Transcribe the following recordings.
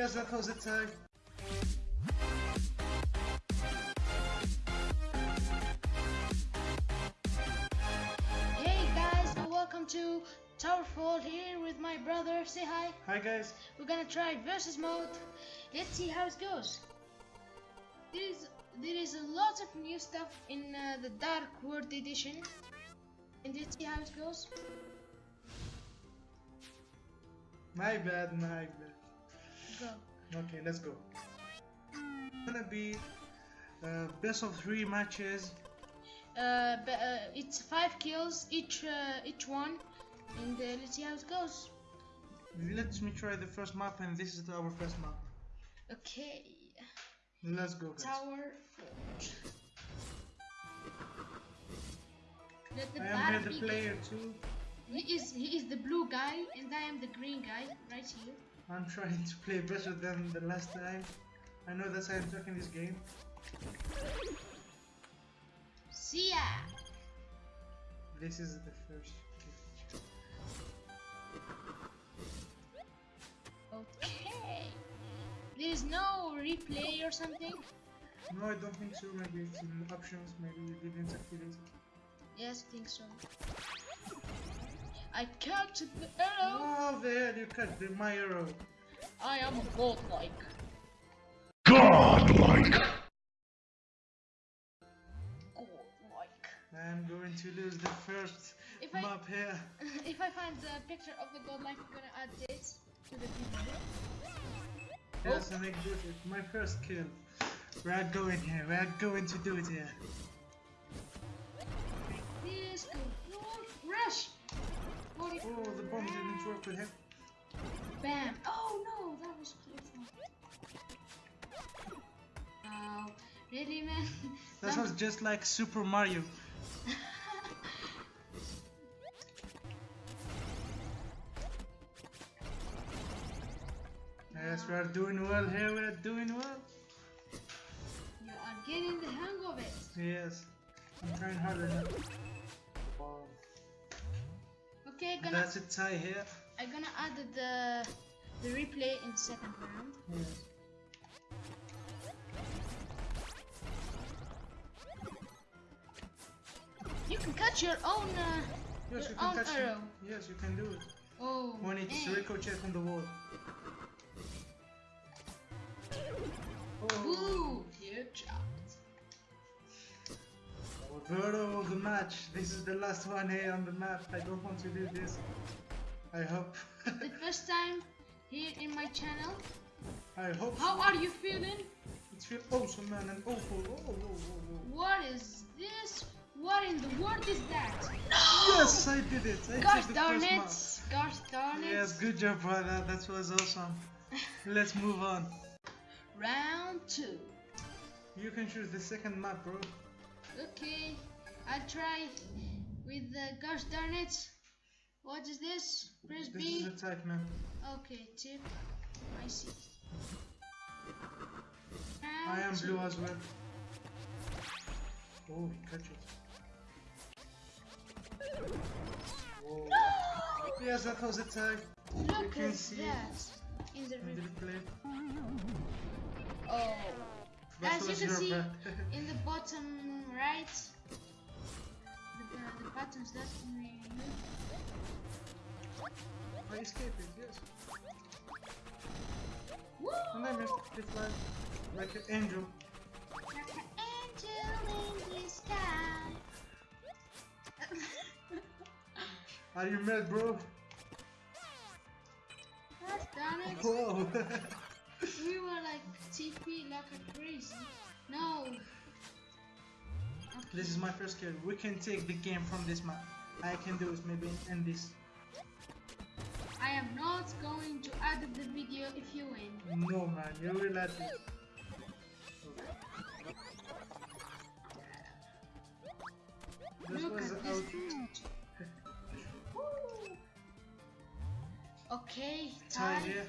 Yes, that was it. Uh, Hey guys, welcome to Towerfall here with my brother. Say hi. hi guys. We're gonna try versus mode. Let's see how it goes. There is there is a lot of new stuff in uh, the Dark World edition, and let's see how it goes. My bad, my bad. Okay, let's go. It's Gonna be uh, best of three matches. Uh, but, uh, it's five kills each uh, each one, and uh, let's see how it goes. Let me try the first map, and this is our first map. Okay. Let's go, guys. Tower Forge. Let the I am the player too. He is he is the blue guy and I am the green guy right here. I'm trying to play better than the last time. I know that's how I'm talking this game. See ya! This is the first. Okay. There is no replay or something? No, I don't think so. Maybe it's in options. Maybe you didn't activate it. Yes, I think so. I catch the arrow! Oh, there you cut the my arrow. I am godlike. Godlike. Godlike. I'm going to lose the first If I map here. if I find the picture of the godlike, I'm gonna add this to the video. Yes, and I do it. My first kill. We are going here. We are going to do it here. Oh, the bomb didn't work with him. Bam! Oh no, that was beautiful. Oh, really, man? That- was just like Super Mario. Yes, we are doing well here. We are doing well. You are getting the hang of it. Yes, I'm trying harder now. Okay, gonna That's a tie here. I'm gonna add the the replay in the second round. Yes. You can catch your own. Uh, Yes, Your you can own catch it. arrow. Yes, you can do it. oh. When it's eh. ricochet on the wall. Oh, Boo! Headshot. Verdo of the match. This is the last one here on the map. I don't want to do this. I hope. The first time here in my channel. I hope. How so. are you feeling? It feels awesome, man, and awful. Oh, oh, oh, oh. What is this? What in the world is that? Yes, I did it. I Gosh darn it! map. Gosh darn it! Yes, good job, brother. That was awesome. Let's move on. Round two. You can choose the second map, bro. Okay, I'll try with the gosh darn it. What is this? Press This B. is a type map. Okay, tip. I see. I am blue as well. Oh, catch it. Whoa. Yes, that was a tag. Look can at see that in the in the replay. replay. Oh, That as you can see in the bottom right, the, the, the buttons that we use. I escaped it, yes. Woo! And I missed the fly like an angel. Like an angel in the sky. Are you mad, bro? Gosh darn it. Whoa! We were like TP like a crazy. No. This is my first kill. We can take the game from this map. I can do it. Maybe end this. I am not going to add the video if you win. No, man. You will at it. This Look was at this. Okay, Tie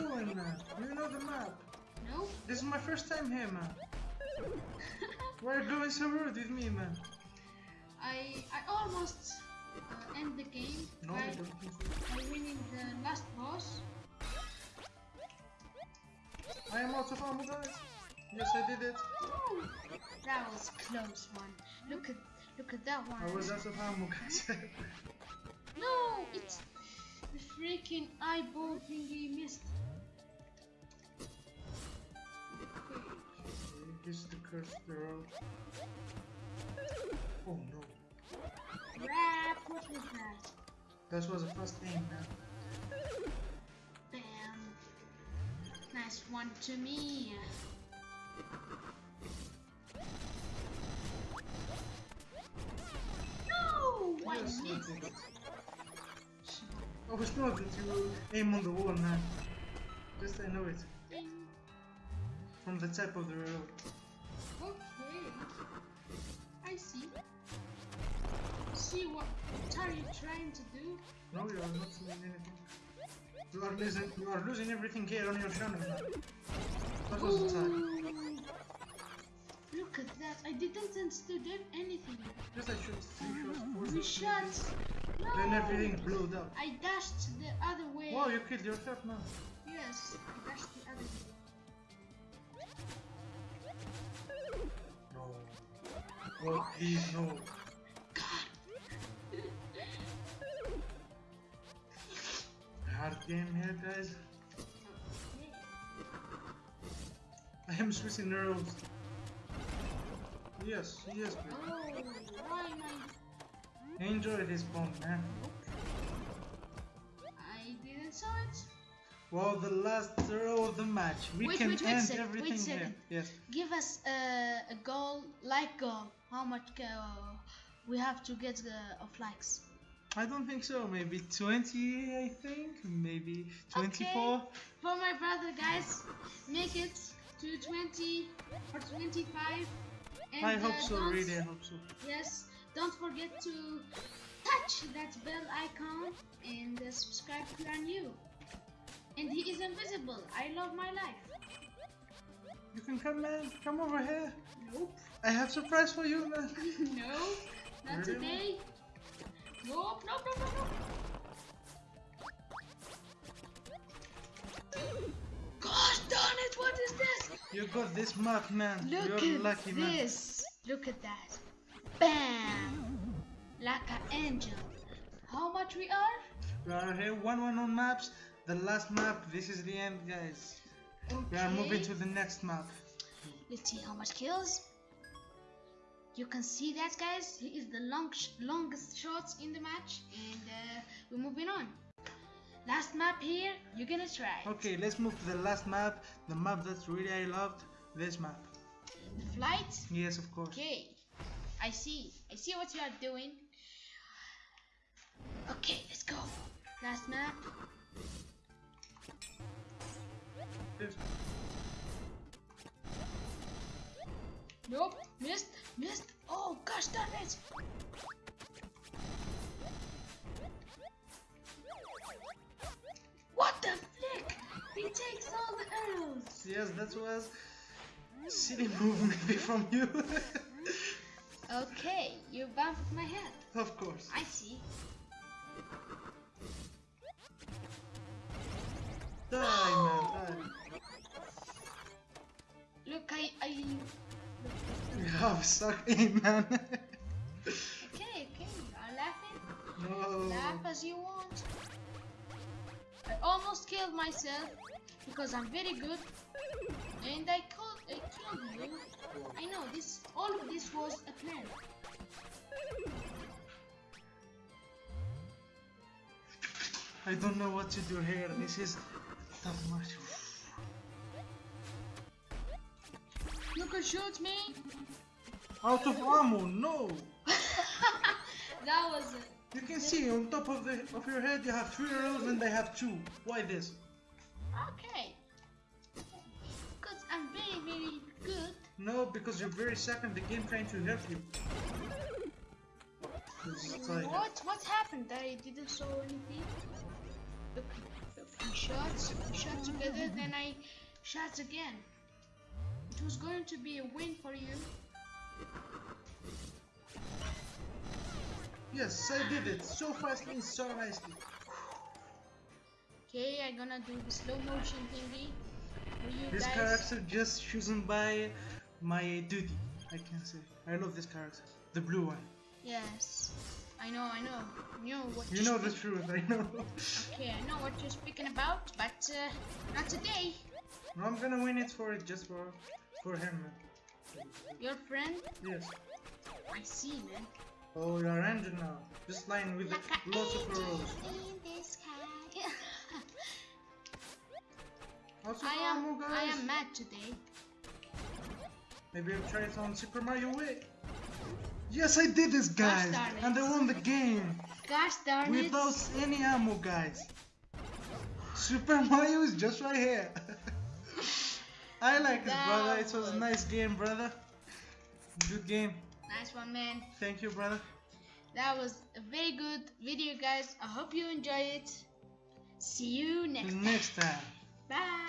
doing, man? You know the map. No? This is my first time here, man. Why are you going so rude with me, man? I I almost uh, end the game No, by, I don't think so. by winning the last boss. I am out of ammo, guys. Yes, I did it. Ooh, that was a close one. Look at look at that one. I was out of ammo, guys. No, it's the freaking eyeball thingy missed. This is the curse of the road. Oh no. Crap, what was that? That was the first aim, man. Bam. Nice one to me. No! I Yes, I missed. did it. I was not that you aim on the wall, man. Just I know it. From the top of the road. I see. See what, what are you trying to do? No, you are not doing anything. You are losing, you are losing everything here on your channel, man. That was the time. Look at that. I didn't understand anything. Just I shot three shots, We shot. No. Then everything blew up. I dashed the other way. Wow, you killed yourself, man. Yes, Oh, please, no. Hard game here, guys. I am switching arrows. Yes, yes, please. Enjoy this bomb, man. I didn't saw it. Well, the last row of the match. We Wait, can wait, wait end sec- wait everything here. Yes. Give us uh, a goal, like goal. How much uh, we have to get uh, of likes? I don't think so. Maybe 20, I think. Maybe 24. Okay. For my brother, guys, make it to 20 or 25. And, I hope uh, so, really. I hope so. Yes, don't forget to touch that bell icon and uh, subscribe if you are new. And he is invisible. I love my life. You can come, man. Come over here. Nope. I have surprise for you, man. no, not Really? today. Nope, nope, nope, nope, nope. Gosh darn it, what is this? You got this map, man. Look You're at lucky, man. this. Look at that. Bam! Like an angel. How much we are? We are here, 1 1 on maps. The last map, this is the end, guys. Okay. We are moving to the next map. Let's see how much kills. You can see that, guys. He is the long sh longest shots in the match, and uh, we're moving on. Last map here. You're gonna try. it. Okay, let's move to the last map. The map that really I loved. This map. The flight. Yes, of course. Okay. I see. I see what you are doing. Okay, let's go. Last map. Yes. Nope. Missed. Missed. Oh gosh darn it. What the flick? He takes all the arrows. Yes, that was silly move maybe from you. Okay, you bumped my head. of course. I see. Die, man, Have suck aim, man. Okay, okay, you are laughing. no. Laugh as you want. I almost killed myself because I'm very good, and I killed, I killed you. I know this. All of this was a plan. I don't know what to do here. This is tough match. You can shoot me. Out of ammo, no. that was it. You can see on top of the of your head you have three arrows and they have two. Why this? Okay. Because I'm very, very good. No, because you're very second the game trying to help you. This is like- What? What happened? I didn't saw anything. Look, we shots shot together, then I shot again. It was going to be a win for you. Yes, I did it so fastly and so nicely. Okay, I'm gonna do the slow motion thingy This guys. character just chosen by my duty. I can say. I love this character. The blue one. Yes, I know, I know. You know what You know the truth, I know. Okay, I know what you're speaking about, but uh, not today. No, I'm gonna win it for it just for for him. man. Your friend? Yes. I see, man. Oh, you're angel now. Just lying with Like lots of arrows. I am, guys. I am mad today. Maybe I'll try it on Super Mario Way. Yes, I did this, guys, and I won the game Gosh darn it. without any ammo, guys. Super Mario is just right here. I like it, brother. It was- a nice game, brother. Good game. Nice one, man. Thank you, brother. That was a very good video, guys. I hope you enjoy it. See you next time. Next time. Bye.